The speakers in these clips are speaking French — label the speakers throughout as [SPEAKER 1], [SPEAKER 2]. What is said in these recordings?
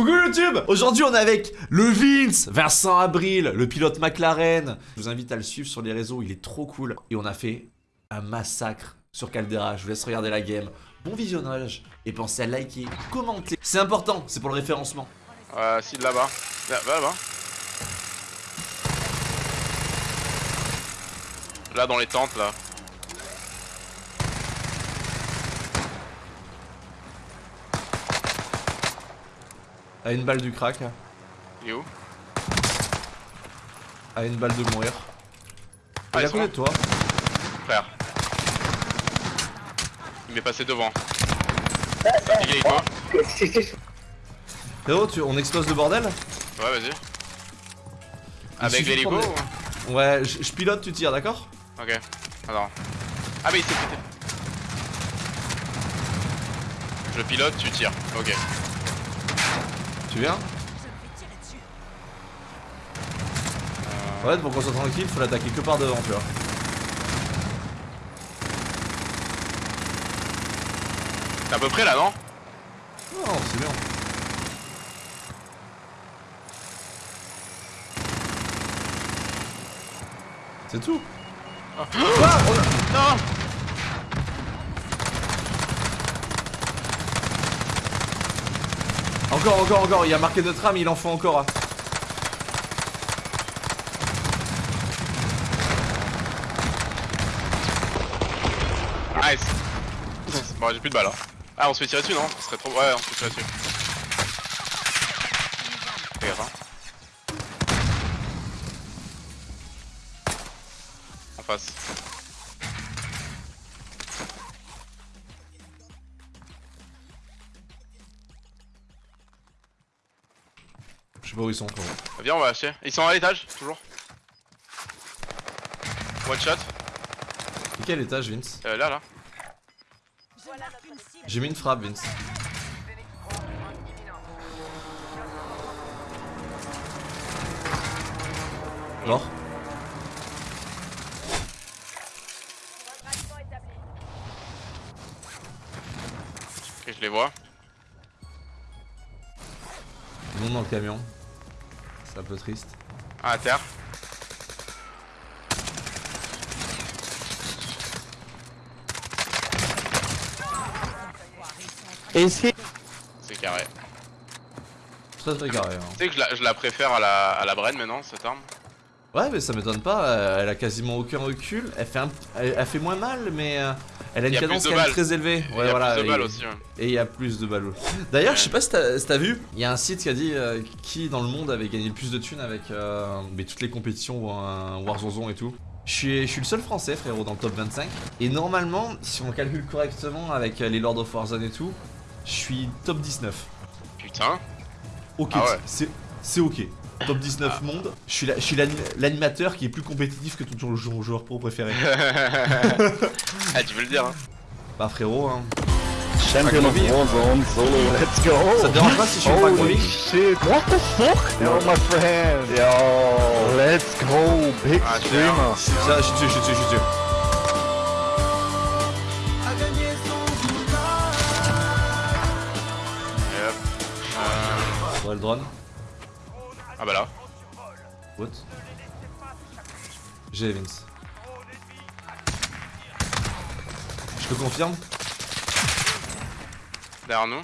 [SPEAKER 1] Coucou YouTube Aujourd'hui on est avec le Vince, Vincent Abril, le pilote McLaren. Je vous invite à le suivre sur les réseaux, il est trop cool. Et on a fait un massacre sur Caldera, je vous laisse regarder la game. Bon visionnage et pensez à liker, commenter. C'est important, c'est pour le référencement.
[SPEAKER 2] Euh, si, là-bas. Là, là-bas. Là, dans les tentes, là.
[SPEAKER 1] À une balle du crack,
[SPEAKER 2] Il est où?
[SPEAKER 1] À une balle de mourir.
[SPEAKER 2] Ah,
[SPEAKER 1] Il a
[SPEAKER 2] sont
[SPEAKER 1] côté de toi.
[SPEAKER 2] Frère. Il m'est passé devant. Il est quoi
[SPEAKER 1] Frérot, tu- on explose le bordel?
[SPEAKER 2] Ouais, vas-y. Avec l'hélico
[SPEAKER 1] prendre
[SPEAKER 2] ou-
[SPEAKER 1] Ouais, je je pilote, tu tires, d'accord?
[SPEAKER 2] Ok. Attends. Ah, mais il s'est pété. Je pilote, tu tires. Ok.
[SPEAKER 1] Tu viens
[SPEAKER 2] Euh,
[SPEAKER 1] Ouais, pour qu'on soit tranquille, faut l'attaquer que par devant, tu vois.
[SPEAKER 2] T'es à peu près là, non?
[SPEAKER 1] Non, c'est bien. C'est tout.
[SPEAKER 2] Ah, Non
[SPEAKER 1] Encore, encore, encore. Il a marqué notre âme, il en faut encore.
[SPEAKER 2] Nice Bon, j'ai plus de balles. hein. Ah, on se fait tirer dessus, non? Ce serait trop. Ouais, on se fait tirer dessus.
[SPEAKER 1] Je sais pas où ils sont, frérot.
[SPEAKER 2] Viens, on va acheter. Ils sont à l'étage, toujours. One shot.
[SPEAKER 1] Et quel étage, Vince
[SPEAKER 2] Euh, là, là.
[SPEAKER 1] J'ai mis une frappe, Vince. Mort.
[SPEAKER 2] Ok, je les vois.
[SPEAKER 1] Ils vont dans le camion. C'est un peu triste.
[SPEAKER 2] Ah, à terre. C'est carré.
[SPEAKER 1] Très très carré. hein.
[SPEAKER 2] Tu sais que je la, je la préfère à la, à la Bren maintenant, cette arme.
[SPEAKER 1] Ouais, mais ça m'étonne pas. Elle a quasiment aucun recul. Elle fait, un... elle, elle fait moins mal, mais euh, elle a
[SPEAKER 2] Il
[SPEAKER 1] une cadence quand même très élevée.
[SPEAKER 2] Il
[SPEAKER 1] Ouais,
[SPEAKER 2] y a
[SPEAKER 1] voilà.
[SPEAKER 2] plus de balles
[SPEAKER 1] et-
[SPEAKER 2] aussi. ouais.
[SPEAKER 1] Et il y a plus de. D'ailleurs, je sais pas si t'as si vu, il y a un site qui a dit euh, qui dans le monde avait gagné le plus de thunes avec euh, mais toutes les compétitions euh, Warzone et tout. Je suis, je suis le seul français, frérot, dans le top 25. Et normalement, si on calcule correctement avec euh, les Lord of Warzone et tout, je suis top 19.
[SPEAKER 2] Putain.
[SPEAKER 1] Ok,
[SPEAKER 2] Ah ouais.
[SPEAKER 1] c'est ok. Top 19
[SPEAKER 2] Ah.
[SPEAKER 1] monde. Je suis la- je suis l'ani- l'animateur qui est plus compétitif que ton jou- joueur pro préféré.
[SPEAKER 2] ah, tu veux le dire, hein.
[SPEAKER 1] bah frérot, hein.
[SPEAKER 3] Champion of Warzone solo, let's go!
[SPEAKER 1] Ça te dérange pas si je fais pas
[SPEAKER 3] Holy shit, what the fuck? Yo, my friend! Yo, let's go, big
[SPEAKER 2] Ah,
[SPEAKER 3] streamer!
[SPEAKER 1] Ça, je suis dessus, je suis dessus, je suis dessus.
[SPEAKER 2] Et hop. Euh,
[SPEAKER 1] Ouais, le drone.
[SPEAKER 2] Ah bah là.
[SPEAKER 1] What? J'ai Vince. Je te confirme
[SPEAKER 2] Derrière nous.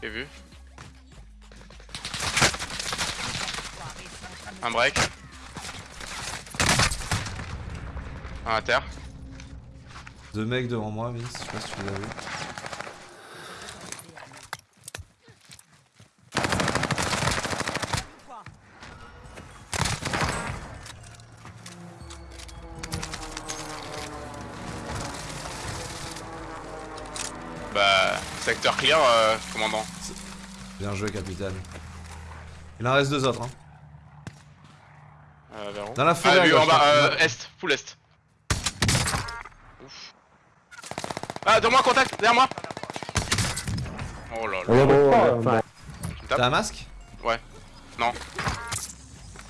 [SPEAKER 2] J'ai vu? Un break. Un à terre.
[SPEAKER 1] Deux mecs devant moi, Vince, je sais pas si tu l'as vu.
[SPEAKER 2] Clear, euh, commandant.
[SPEAKER 1] Bien joué, capitaine. Il en reste deux autres, hein.
[SPEAKER 2] Euh, vers où
[SPEAKER 1] Dans la forêt,
[SPEAKER 2] Ah, lui, en bas, euh, est, full est. Ouf. Ah, derrière moi, contact, derrière moi Oh là là.
[SPEAKER 3] Oh, oh, oh,
[SPEAKER 1] T'as un masque?
[SPEAKER 2] Ouais. Non.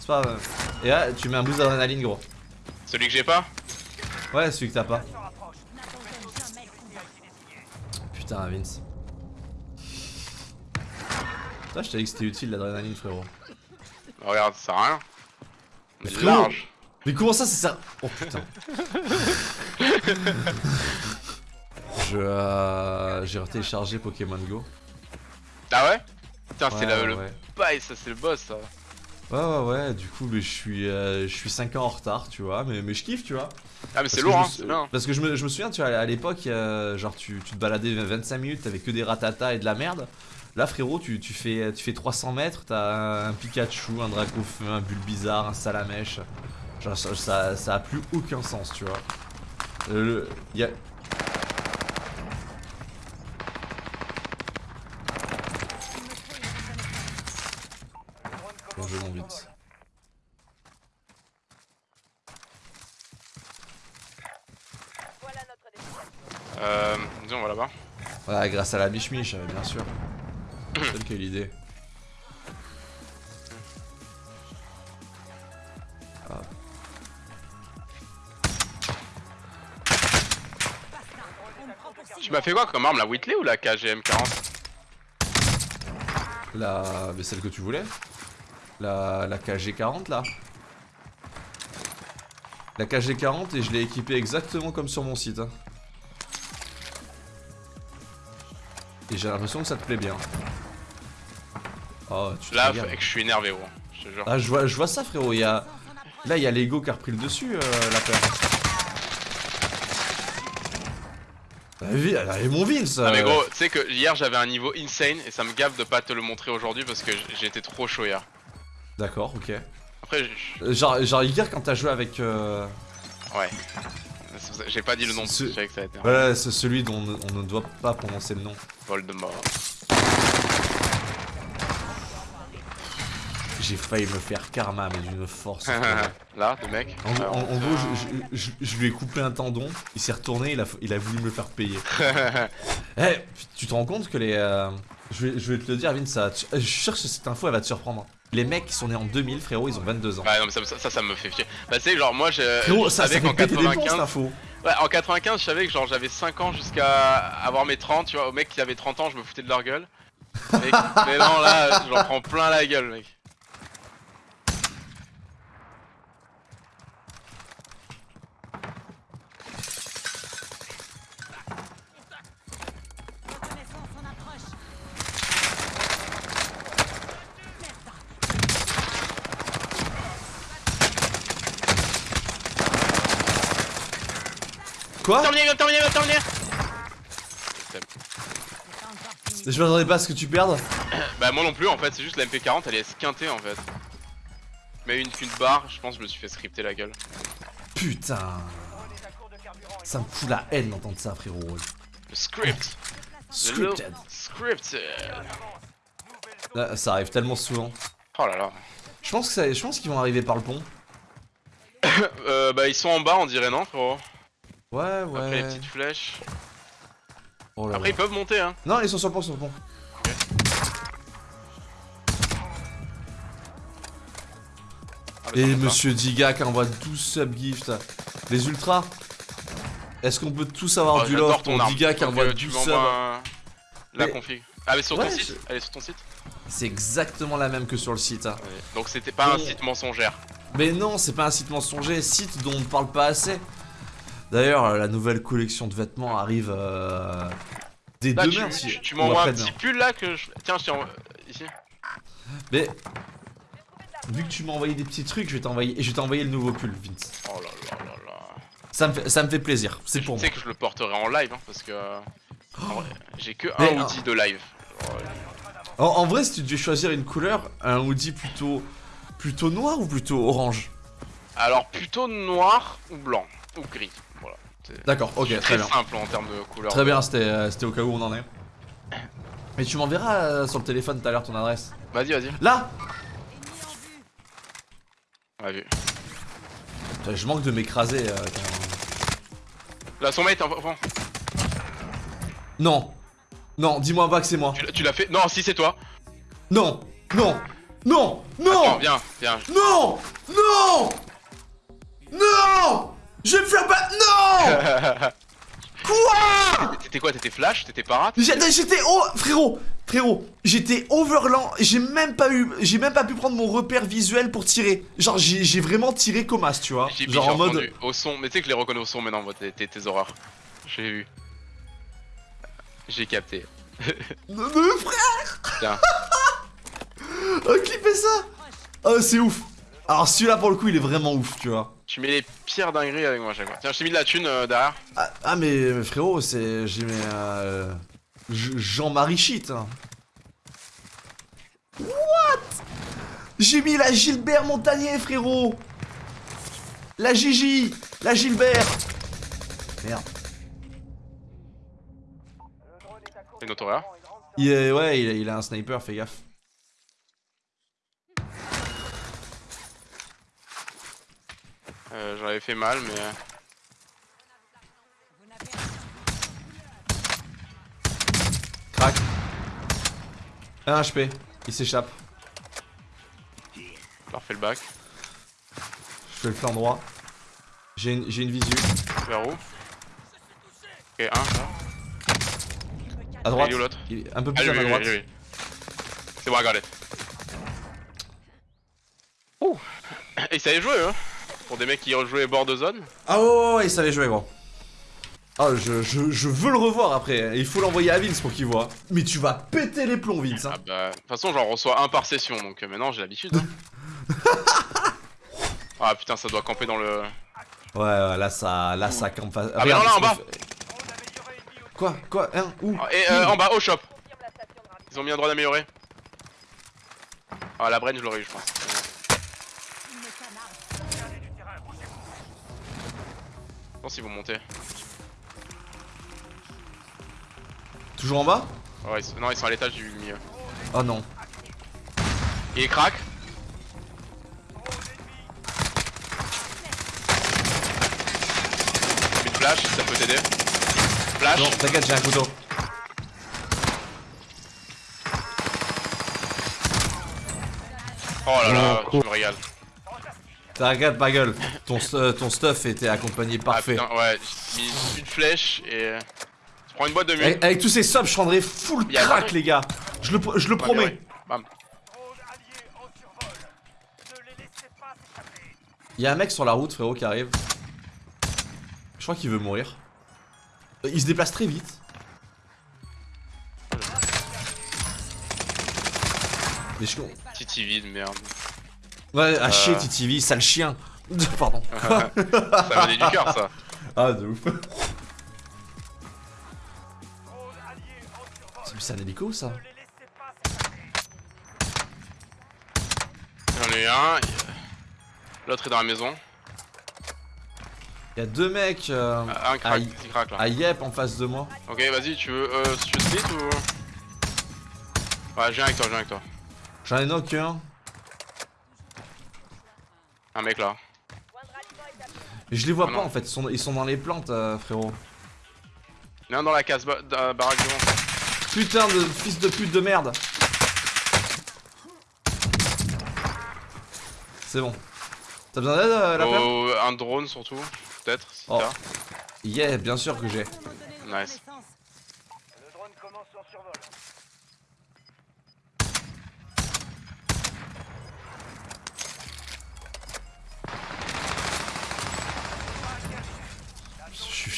[SPEAKER 1] C'est pas grave. Et là, tu mets un boost d'adrénaline, gros.
[SPEAKER 2] Celui que j'ai pas
[SPEAKER 1] Ouais, celui que t'as pas. Putain, Vince. Putain, je t'avais dit que c'était utile l'adrénaline, frérot.
[SPEAKER 2] Regarde, ça sert à rien.
[SPEAKER 1] Mais
[SPEAKER 2] Mais
[SPEAKER 1] frérot.
[SPEAKER 2] large.
[SPEAKER 1] Mais comment ça, c'est ça Oh putain. Je. Euh, J'ai téléchargé Pokémon Go.
[SPEAKER 2] Ah ouais? Putain, c'est
[SPEAKER 1] Ouais,
[SPEAKER 2] le, le
[SPEAKER 1] ouais.
[SPEAKER 2] bail, ça, c'est le boss, ça.
[SPEAKER 1] Ouais, ouais, ouais, du coup, mais je suis, euh, je suis 5 ans en retard, tu vois, mais, mais je kiffe, tu vois.
[SPEAKER 2] Ah, mais c'est lourd, hein, c'est bien.
[SPEAKER 1] Parce que je me, je me souviens, tu vois, à l'époque, euh, genre, tu, tu te baladais 25 minutes, t'avais que des ratatas et de la merde. Là, frérot, tu, tu, fais, tu fais 300 mètres, t'as un Pikachu, un Dracofeu, un Bulbizarre, un Salamèche. Genre, ça, ça, ça a plus aucun sens, tu vois. Euh, le- y a... Bon, je vais vite.
[SPEAKER 2] Euh, dis, on va là-bas.
[SPEAKER 1] Ouais, grâce à la biche miche, euh, bien sûr. C'est quelle idée.
[SPEAKER 2] Tu m'as fait quoi comme arme, la Whitley ou la KGM 40
[SPEAKER 1] La. Mais celle que tu voulais La, la KG40 là La KG40 et je l'ai équipée exactement comme sur mon site. hein. Et j'ai l'impression que ça te plaît bien. Oh, tu
[SPEAKER 2] Là, que je suis énervé, gros. Je te jure.
[SPEAKER 1] Ah, je vois, je vois ça, frérot. Il y a... Là, il y a l'ego qui a repris le dessus, euh, la paire. Allez, allez, mon Vince
[SPEAKER 2] Ah, mais
[SPEAKER 1] euh,
[SPEAKER 2] gros, tu sais que hier j'avais un niveau insane et ça me gave de pas te le montrer aujourd'hui parce que j- j'ai été trop chaud hier.
[SPEAKER 1] D'accord, ok.
[SPEAKER 2] Après, je-
[SPEAKER 1] Euh, Genre, genre hier, quand t'as joué avec... euh,
[SPEAKER 2] ouais. J'ai pas dit le nom,
[SPEAKER 1] Ce-
[SPEAKER 2] je savais que ça allait être
[SPEAKER 1] Ouais, c'est celui dont on ne- on ne doit pas prononcer le nom.
[SPEAKER 2] Voldemort.
[SPEAKER 1] J'ai failli me faire karma, mais d'une force. frérot.
[SPEAKER 2] Là, le mec.
[SPEAKER 1] En,
[SPEAKER 2] Alors,
[SPEAKER 1] en- en gros, je, je- je- je lui ai coupé un tendon, il s'est retourné, il a, il a voulu me le faire payer. Eh, tu te rends compte que les... euh, je, vais, je vais te le dire, Vin, ça, je suis sûr que cette info, elle va te surprendre. Les mecs qui sont nés en 2000, frérot, ils ont 22 ans.
[SPEAKER 2] Ouais, non, mais ça, ça, ça, me fait fier. Bah, tu sais, genre, moi, je,
[SPEAKER 1] Frérot, ça, ça
[SPEAKER 2] savais
[SPEAKER 1] fait
[SPEAKER 2] qu'en
[SPEAKER 1] péter des plombs, cette
[SPEAKER 2] 95.
[SPEAKER 1] info.
[SPEAKER 2] Ouais, en 95, je savais que genre j'avais 5 ans jusqu'à avoir mes 30, tu vois. Au mec qui avait 30 ans, je me foutais de leur gueule. Mec, mais non, là, j'en prends plein la gueule, mec.
[SPEAKER 1] Quoi
[SPEAKER 2] Terminé, terminé, terminé.
[SPEAKER 1] Je m'attendais pas à ce que tu perdes.
[SPEAKER 2] Bah, moi non plus, en fait, c'est juste la MP40, elle est esquintée en fait. Mais une qu'une barre, je pense que je me suis fait scripter la gueule.
[SPEAKER 1] Putain. Ça me fout la haine d'entendre ça, frérot.
[SPEAKER 2] Le script
[SPEAKER 1] Scripted.
[SPEAKER 2] Scripted
[SPEAKER 1] Là, ça arrive tellement souvent.
[SPEAKER 2] Oh là là.
[SPEAKER 1] Je pense que ça- je pense qu'ils vont arriver par le pont.
[SPEAKER 2] Euh, bah, ils sont en bas, on dirait, non, frérot?
[SPEAKER 1] Ouais,
[SPEAKER 2] Après les
[SPEAKER 1] ouais.
[SPEAKER 2] petites flèches.
[SPEAKER 1] Oh là
[SPEAKER 2] Après,
[SPEAKER 1] là.
[SPEAKER 2] ils peuvent monter, hein.
[SPEAKER 1] Non, ils sont sur le pont, sur le pont.
[SPEAKER 2] Ah, mais
[SPEAKER 1] Et. Monsieur Diga qui envoie 12 subgifts. Les ultras. Est-ce qu'on peut tous avoir
[SPEAKER 2] Oh,
[SPEAKER 1] du love pour. Diga qui envoie
[SPEAKER 2] que tu
[SPEAKER 1] 12
[SPEAKER 2] m'envoies
[SPEAKER 1] subs
[SPEAKER 2] un- la
[SPEAKER 1] Mais-
[SPEAKER 2] config. Ah, mais sur ton
[SPEAKER 1] Ouais,
[SPEAKER 2] site Elle est sur ton site
[SPEAKER 1] C'est exactement la même que sur le site. hein.
[SPEAKER 2] Ouais. Donc c'était pas un site mensongère.
[SPEAKER 1] Mais non, c'est pas un site mensonger, site dont on ne parle pas assez. D'ailleurs, euh, la nouvelle collection de vêtements arrive euh, dès
[SPEAKER 2] Là,
[SPEAKER 1] demain.
[SPEAKER 2] tu,
[SPEAKER 1] si-
[SPEAKER 2] tu- tu m'envoies un petit pull là que je. Tiens, je t'ai envoyé. Ici.
[SPEAKER 1] Mais vu que tu m'as envoyé des petits trucs, je vais t'envoyer et je vais t'envoyer le nouveau pull, Vince.
[SPEAKER 2] Oh là là là là.
[SPEAKER 1] Ça me fait, ça me fait plaisir, c'est pour
[SPEAKER 2] Tu
[SPEAKER 1] moi.
[SPEAKER 2] sais que je le porterai en live hein, parce que. euh, J'ai que
[SPEAKER 1] Mais,
[SPEAKER 2] un outil de live. Euh,
[SPEAKER 1] En, en vrai, si tu devais choisir une couleur, un hoodie plutôt plutôt noir ou plutôt orange?
[SPEAKER 2] Alors plutôt noir ou blanc ou gris.
[SPEAKER 1] D'accord, ok, très
[SPEAKER 2] très
[SPEAKER 1] bien.
[SPEAKER 2] simple en termes de couleur.
[SPEAKER 1] Très bien, c'était euh, c'était au cas où on en est. Mais tu m'enverras euh, sur le téléphone tout à l'heure ton adresse.
[SPEAKER 2] Vas-y, vas-y.
[SPEAKER 1] Là. Putain, Je manque de m'écraser. euh,
[SPEAKER 2] Là, son mate, enfin,
[SPEAKER 1] Non Non, dis-moi pas que c'est moi.
[SPEAKER 2] tu l'as- fait? Non, si c'est toi.
[SPEAKER 1] Non Non Non
[SPEAKER 2] Attends,
[SPEAKER 1] Non
[SPEAKER 2] viens, viens.
[SPEAKER 1] Non Non Non Je vais me faire pas... Non Quoi
[SPEAKER 2] T'étais quoi T'étais flash T'étais parade
[SPEAKER 1] J'étais oh frérot, frérot, j'étais overland, j'ai même pas eu, j'ai même pas pu prendre mon repère visuel pour tirer. Genre j'ai vraiment tiré comme as, tu vois. Genre en mode,
[SPEAKER 2] entendu au son, mais tu sais que je les reconnais au son maintenant, moi, tes, tes, horreurs. J'ai vu. J'ai capté.
[SPEAKER 1] Me- me- frère,
[SPEAKER 2] Tiens.
[SPEAKER 1] oh, clipez ça? Oh c'est ouf. Alors celui-là pour le coup il est vraiment ouf, tu vois.
[SPEAKER 2] Tu mets les pires dingueries avec moi à chaque fois. Tiens, je t'ai mis de la thune euh, derrière.
[SPEAKER 1] Ah, ah, mais, frérot, c'est j'ai mis euh, Jean-Marie shit. hein. What? J'ai mis la Gilbert Montagnier, frérot. La Gigi, la Gilbert. Merde.
[SPEAKER 2] C'est.
[SPEAKER 1] Il est- ouais, il a, il a un sniper, fais gaffe.
[SPEAKER 2] Euh, J'en avais fait mal, mais. euh,
[SPEAKER 1] Crac. 1 HP. Il s'échappe.
[SPEAKER 2] Fais le bac.
[SPEAKER 1] Je fais le flanc droit. J'ai une, j'ai une visu.
[SPEAKER 2] Vers où? Ok, un. là.
[SPEAKER 1] À droite.
[SPEAKER 2] Est l'autre?
[SPEAKER 1] Est un peu
[SPEAKER 2] Ah,
[SPEAKER 1] plus
[SPEAKER 2] lui,
[SPEAKER 1] à ma droite.
[SPEAKER 2] C'est bon, it. Ouh. Et il savait jouer, hein? Pour des mecs qui rejouaient bord de zone.
[SPEAKER 1] Ah ouais, ouais, ouais, il savait jouer, gros. Ah, je, je, je veux le revoir après. Il faut l'envoyer à Vince pour qu'il voit. Mais tu vas péter les plombs, Vince. Hein.
[SPEAKER 2] Ah bah, de toute façon, j'en reçois un par session, donc euh, maintenant j'ai l'habitude. hein. ah putain, ça doit camper dans le.
[SPEAKER 1] Ouais, ouais, là ça, là ça campe. fa-
[SPEAKER 2] Ah, mais non, là, en bas.
[SPEAKER 1] Quoi Quoi Hein Où
[SPEAKER 2] Ah, Et euh, en bas, au shop. Ils ont mis un droit d'améliorer. Ah, la brain, je l'aurais eu, je pense.
[SPEAKER 4] une canard.
[SPEAKER 2] Je pense qu'ils vont monter.
[SPEAKER 1] Toujours en bas
[SPEAKER 2] Ouais, ils sont- Non, ils sont à l'étage du milieu.
[SPEAKER 1] Oh non.
[SPEAKER 2] Il est crack. Une flash, ça peut t'aider. Flash.
[SPEAKER 1] Non, t'inquiète, j'ai un couteau.
[SPEAKER 2] Oh là là,
[SPEAKER 3] Oh,
[SPEAKER 2] je me régale.
[SPEAKER 1] T'inquiète, ma gueule. Ton, ton stuff était accompagné
[SPEAKER 2] Ah,
[SPEAKER 1] parfait.
[SPEAKER 2] putain, ouais, j'ai mis une flèche et. Je prends une boîte de mule.
[SPEAKER 1] avec, avec tous ces subs, je prendrai full crack, les gars. Je le, je le
[SPEAKER 2] Ouais,
[SPEAKER 1] promets.
[SPEAKER 2] ouais. Bam.
[SPEAKER 1] Il y a un mec sur la route, frérot, qui arrive. Je crois qu'il veut mourir. Euh, Il se déplace très vite. Mais je...
[SPEAKER 2] Titi vide, merde.
[SPEAKER 1] Ouais, à
[SPEAKER 2] Euh.
[SPEAKER 1] chier, TTV, sale chien. Pardon.
[SPEAKER 2] ça venait du cœur, ça.
[SPEAKER 1] Ah, de ouf. C'est un hélico, ça
[SPEAKER 2] J'en ai un. L'autre est dans la maison.
[SPEAKER 1] Il y a deux mecs euh,
[SPEAKER 2] Ah, Un crack, il crack là.
[SPEAKER 1] à Yep en face de moi.
[SPEAKER 2] Ok, vas-y, tu veux, euh, tu veux split ou. Ouais, je viens avec toi, je viens avec toi.
[SPEAKER 1] J'en ai knock un.
[SPEAKER 2] Un mec là.
[SPEAKER 1] Mais je les vois
[SPEAKER 2] Ah
[SPEAKER 1] pas
[SPEAKER 2] non.
[SPEAKER 1] en fait, ils sont, ils sont dans les plantes, euh, frérot.
[SPEAKER 2] Il y en a un dans la case ba- da- baraque devant.
[SPEAKER 1] Putain de fils de pute de merde. C'est bon. T'as besoin d'aide, euh, la peur
[SPEAKER 2] Oh, un drone surtout, peut-être, si
[SPEAKER 1] Oh. Yeah, bien sûr que j'ai.
[SPEAKER 2] Nice.
[SPEAKER 1] Je suis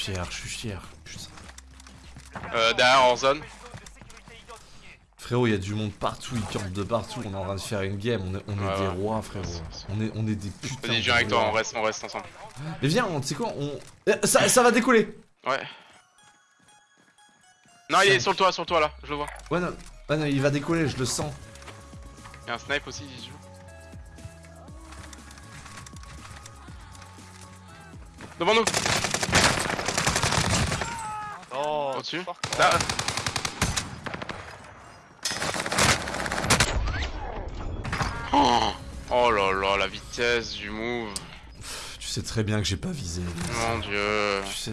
[SPEAKER 1] fier, je suis fier. Putain.
[SPEAKER 2] Euh, derrière hors zone.
[SPEAKER 1] Frérot, il y a du monde partout, ils campent de partout, on est en train de faire une game, on est, on est
[SPEAKER 2] Ouais,
[SPEAKER 1] des
[SPEAKER 2] ouais.
[SPEAKER 1] rois frérot. On est, on est des putains.
[SPEAKER 2] Vas-y, viens avec toi, on reste, on reste ensemble.
[SPEAKER 1] Mais viens, on- tu sais quoi, on... Euh, Ça, ça va décoller
[SPEAKER 2] Ouais. Non, il est sur le toit, sur le toit là, je le vois.
[SPEAKER 1] Ouais non, ouais, non, il va décoller, je le sens.
[SPEAKER 2] Il y a un snipe aussi, se joue. Devant nous
[SPEAKER 3] Oh,
[SPEAKER 2] Au-dessus. Là. Oh, oh là là, la vitesse du move.
[SPEAKER 1] Tu sais très bien que j'ai pas visé.
[SPEAKER 2] Mon dieu.
[SPEAKER 1] Tu sais,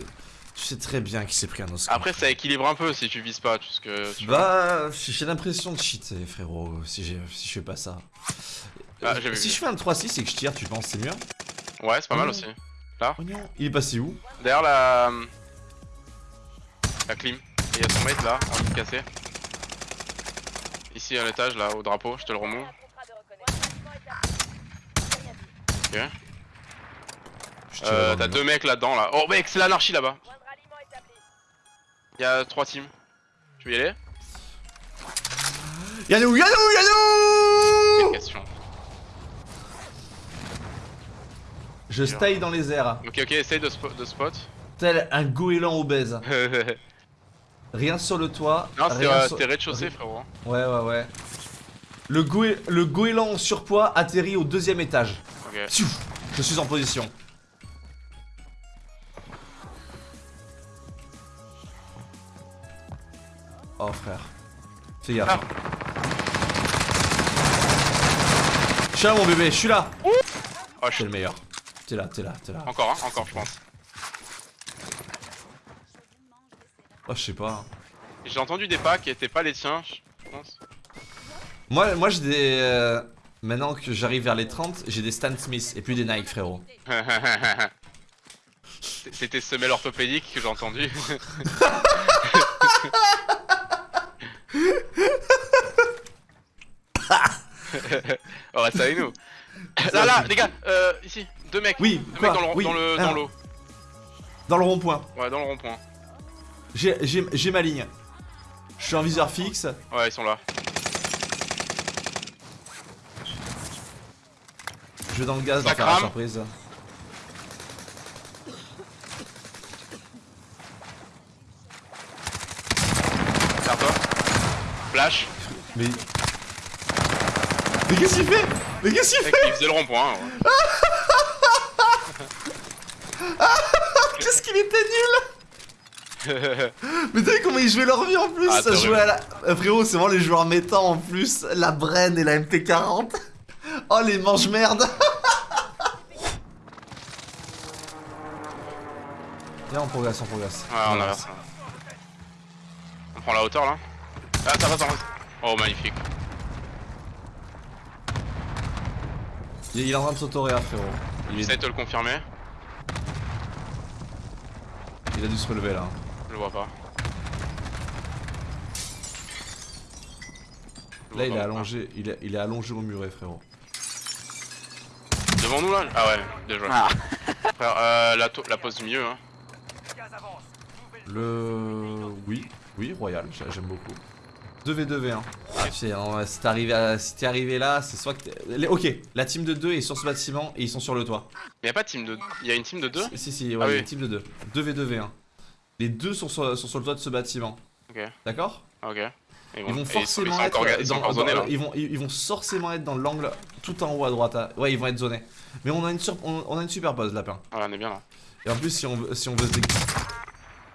[SPEAKER 1] tu sais très bien qu'il s'est pris un Oscar.
[SPEAKER 2] Après, ça équilibre un peu si tu vises pas, parce que tu.
[SPEAKER 1] Bah, j'ai l'impression de cheater, frérot, si, j'ai- si je fais pas ça.
[SPEAKER 2] Ah,
[SPEAKER 1] Euh,
[SPEAKER 2] vu.
[SPEAKER 1] si je fais un 3-6 et que je tire, tu penses c'est mieux?
[SPEAKER 2] Ouais, c'est pas mal aussi.
[SPEAKER 1] Oignon. Il est passé où?
[SPEAKER 2] Derrière la. La clim. Et il y a son mate là, en train de casser. Ici à l'étage là, au drapeau, je te le remonte. Ok. Euh, T'as deux mecs là-dedans là. Oh mec, c'est l'anarchie là-bas. Il y a trois teams. Tu veux y aller?
[SPEAKER 1] Yannou, Yannou, Yannou
[SPEAKER 2] question.
[SPEAKER 1] Je style dans les airs,
[SPEAKER 2] Ok, ok, essaye de, spo- de spot.
[SPEAKER 1] tel un goéland obèse. Rien sur le toit.
[SPEAKER 2] non,
[SPEAKER 1] rien
[SPEAKER 2] euh,
[SPEAKER 1] sur-
[SPEAKER 2] rez-de-chaussée, frérot.
[SPEAKER 1] Ouais, ouais, ouais. Le, goé... le goéland en surpoids atterrit au deuxième étage.
[SPEAKER 2] Ok.
[SPEAKER 1] Je suis en position. Oh frère. Fais gaffe.
[SPEAKER 2] Ah.
[SPEAKER 1] Je suis là mon bébé, je suis là.
[SPEAKER 2] Oh, je suis...
[SPEAKER 1] le meilleur. T'es là, t'es là, t'es là.
[SPEAKER 2] Encore, hein, encore, je pense.
[SPEAKER 1] Oh je sais pas.
[SPEAKER 2] J'ai entendu des pas qui étaient pas les tiens, je pense.
[SPEAKER 1] Moi, moi j'ai des... euh, Maintenant que j'arrive vers les 30, j'ai des Stan Smith et plus des Nike frérot.
[SPEAKER 2] C'était semelle orthopédique que j'ai entendu. On reste avec nous. Là, là, les gars, euh, ici, deux mecs.
[SPEAKER 1] Oui,
[SPEAKER 2] Deux mecs dans le,
[SPEAKER 1] Oui,
[SPEAKER 2] dans le,
[SPEAKER 1] ah,
[SPEAKER 2] dans l'eau.
[SPEAKER 1] Dans le rond-point.
[SPEAKER 2] Ouais, dans le rond-point.
[SPEAKER 1] J'ai ma ligne. Je suis en viseur fixe.
[SPEAKER 2] Ouais, ils sont là.
[SPEAKER 1] Je vais dans le gaz pour faire la surprise.
[SPEAKER 2] Vers toi. Flash.
[SPEAKER 1] Mais. Mais qu'est-ce qu'il fait? Mais qu'est-ce qu'il fait
[SPEAKER 2] il faisait le rond-point. ouais.
[SPEAKER 1] Qu'est-ce qu'il était nul? Mais t'as vu comment ils jouaient leur vie en plus?
[SPEAKER 2] Ah,
[SPEAKER 1] Ça
[SPEAKER 2] t'as
[SPEAKER 1] jouait à la... Euh, frérot, c'est vraiment les joueurs méta en plus. La Bren et la MT40. Oh les mange-merde Viens, on progresse, on progresse.
[SPEAKER 2] Ouais, on inverse. On prend la hauteur là. Ah, ça va, ça va. Oh, magnifique.
[SPEAKER 1] Il il est en train de s'autoréa, frérot. Il,
[SPEAKER 2] J'essaie
[SPEAKER 1] est-
[SPEAKER 2] de te le confirmer.
[SPEAKER 1] il a dû se relever là.
[SPEAKER 2] Vois pas.
[SPEAKER 1] Là, il est allongé, il est, il est allongé au muret, frérot.
[SPEAKER 2] Devant nous là? Ah ouais, déjà. Frère, euh, la, pose du milieu, hein.
[SPEAKER 1] Le... Oui, oui, Royal, j'a- j'aime beaucoup. 2v2v1. Ah, c'est- hein, si t'es arrivé, à- si t'es arrivé là, c'est soit que t'es... Ok, la team de 2 est sur ce bâtiment et ils sont sur le toit.
[SPEAKER 2] Mais y'a pas de team de. Y'a une team de deux?
[SPEAKER 1] Si, si, ouais,
[SPEAKER 2] Ah
[SPEAKER 1] il y a
[SPEAKER 2] oui.
[SPEAKER 1] une team de 2. 2v2v1. Les deux sont sur, sont sur le toit de ce bâtiment.
[SPEAKER 2] Ok,
[SPEAKER 1] D'accord?
[SPEAKER 2] Ok.
[SPEAKER 1] Ils vont forcément
[SPEAKER 2] ils
[SPEAKER 1] être
[SPEAKER 2] ils
[SPEAKER 1] dans-
[SPEAKER 2] zonés
[SPEAKER 1] ils vont, ils, ils vont forcément être dans l'angle tout en haut à droite. à- Ouais, ils vont être zonés. Mais on a une, sur- on, on a une super pause, lapin.
[SPEAKER 2] Ouais, on est bien là.
[SPEAKER 1] Et en plus, si on, veut- si on veut se dé...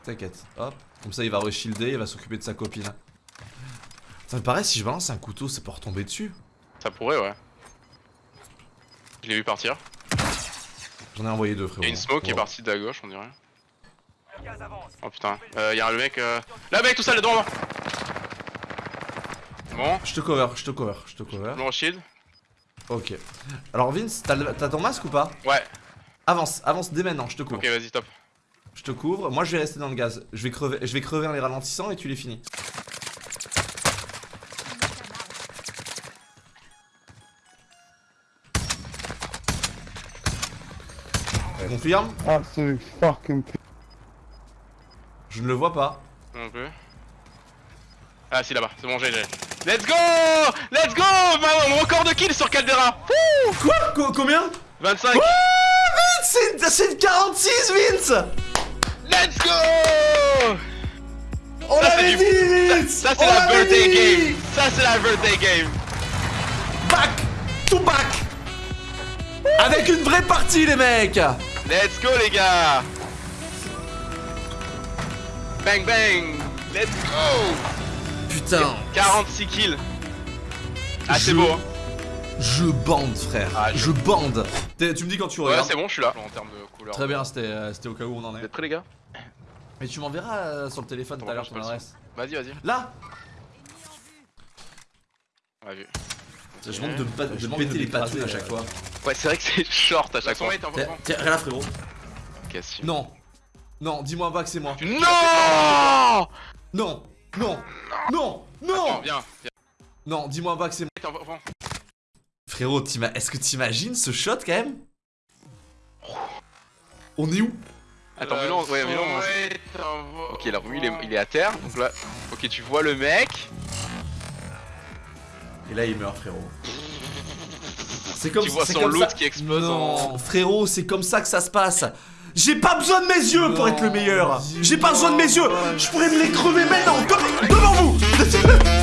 [SPEAKER 1] T'inquiète, hop. Comme ça, il va re-shielder, il va s'occuper de sa copine. Ça me paraît, si je balance un couteau, ça peut retomber dessus.
[SPEAKER 2] Ça pourrait, ouais. Je l'ai vu partir.
[SPEAKER 1] J'en ai envoyé deux, frérot.
[SPEAKER 2] Y'a une smoke qui est partie de la gauche, on dirait. Oh putain, euh, y'a le mec. Euh... Là, mec, tout ça, le devant moi Bon,
[SPEAKER 1] Je te cover, je te cover, je te cover.
[SPEAKER 2] me shield.
[SPEAKER 1] Ok. Alors, Vince, t'as le- t'as ton masque ou pas?
[SPEAKER 2] Ouais,
[SPEAKER 1] Avance, avance dès maintenant, je te couvre.
[SPEAKER 2] ok, vas-y, top.
[SPEAKER 1] Je te couvre. Moi, je vais rester dans le gaz. Je vais crever, je vais crever en les ralentissant et tu les finis. Confirme?
[SPEAKER 3] Absolute fucking p-
[SPEAKER 1] Je ne le vois pas.
[SPEAKER 2] Non plus. Ah, si, là-bas, c'est bon, j'ai. Let's go! Let's go! Mon record de kills sur Caldera.
[SPEAKER 1] Quoi? Co- Combien?
[SPEAKER 2] 25
[SPEAKER 1] C'est c'est 46, Vince!
[SPEAKER 2] Let's go!
[SPEAKER 1] On
[SPEAKER 2] Ça, c'est
[SPEAKER 1] l'avait dit, Vince!
[SPEAKER 2] Ça, c'est
[SPEAKER 1] On
[SPEAKER 2] la birthday
[SPEAKER 1] dit.
[SPEAKER 2] game. Ça, c'est la birthday game.
[SPEAKER 1] Back To back. Avec une vraie partie, les mecs.
[SPEAKER 2] Let's go, les gars Bang, bang Let's go
[SPEAKER 1] Putain
[SPEAKER 2] 46 kills Ah, c'est
[SPEAKER 1] Je-
[SPEAKER 2] beau hein.
[SPEAKER 1] Je bande, frère.
[SPEAKER 2] Ah, je-
[SPEAKER 1] je... bande. Tu me dis quand tu
[SPEAKER 2] Ouais,
[SPEAKER 1] regardes.
[SPEAKER 2] c'est bon, je suis là. En termes de couleur.
[SPEAKER 1] Très bien, c'était euh, c'était au cas où on en
[SPEAKER 2] Vous
[SPEAKER 1] est.
[SPEAKER 2] êtes prêts, les gars?
[SPEAKER 1] Mais tu m'enverras euh, sur le téléphone tout à l'heure
[SPEAKER 2] je
[SPEAKER 1] ton adresse.
[SPEAKER 2] Vas-y, vas-y.
[SPEAKER 1] Là
[SPEAKER 2] a vu.
[SPEAKER 1] Je demande de, péter les patounes à chaque fois.
[SPEAKER 2] Ouais, c'est vrai que c'est short à chaque fois.
[SPEAKER 1] Tiens, tiens, regarde là, frérot.
[SPEAKER 2] Question.
[SPEAKER 1] Non. Non, dis-moi pas que c'est moi.
[SPEAKER 2] Non
[SPEAKER 1] Non, non, non,
[SPEAKER 2] Attends,
[SPEAKER 1] non,
[SPEAKER 2] viens, viens.
[SPEAKER 1] non, dis-moi pas que c'est moi. Frérot, est-ce que t'imagines ce shot quand même? On est où?
[SPEAKER 2] Attends, mais non, ouais, mais non. Ok, là, lui, il est, il est à terre. Donc là, ok, tu vois le mec.
[SPEAKER 1] Et là il meurt frérot. C'est comme
[SPEAKER 2] Tu vois son loot
[SPEAKER 1] ça-
[SPEAKER 2] qui explose
[SPEAKER 1] Non, frérot, c'est comme ça que ça se passe. J'ai pas besoin de mes yeux pour être le meilleur. J'ai pas besoin de mes yeux. Je pourrais me les crever maintenant, devant vous.